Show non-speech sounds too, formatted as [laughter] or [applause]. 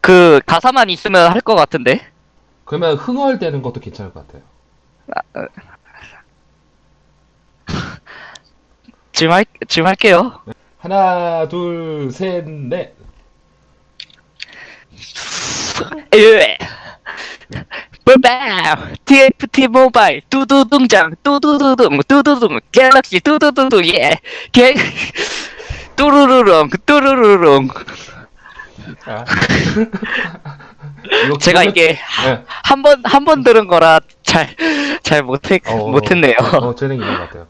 그 가사만 있으면 할 것 같은데. 그러면 흥얼대는 것도 괜찮을 것 같아요. [laughs] 지금 할 지금 할게요. 하나, 둘, 셋, 넷. 예. 뿔밤 TFT 모바일. 두두둥장. 두두두둥. 두두둥. 갤럭시. 두두두둥. 예 개 뚜루루룽. 뚜루루룽 아. 제가 이게 네. 한번 한 번 들은 거라 잘 잘 못했 어, 못했네요. 어, 재능 있는 것 같아요.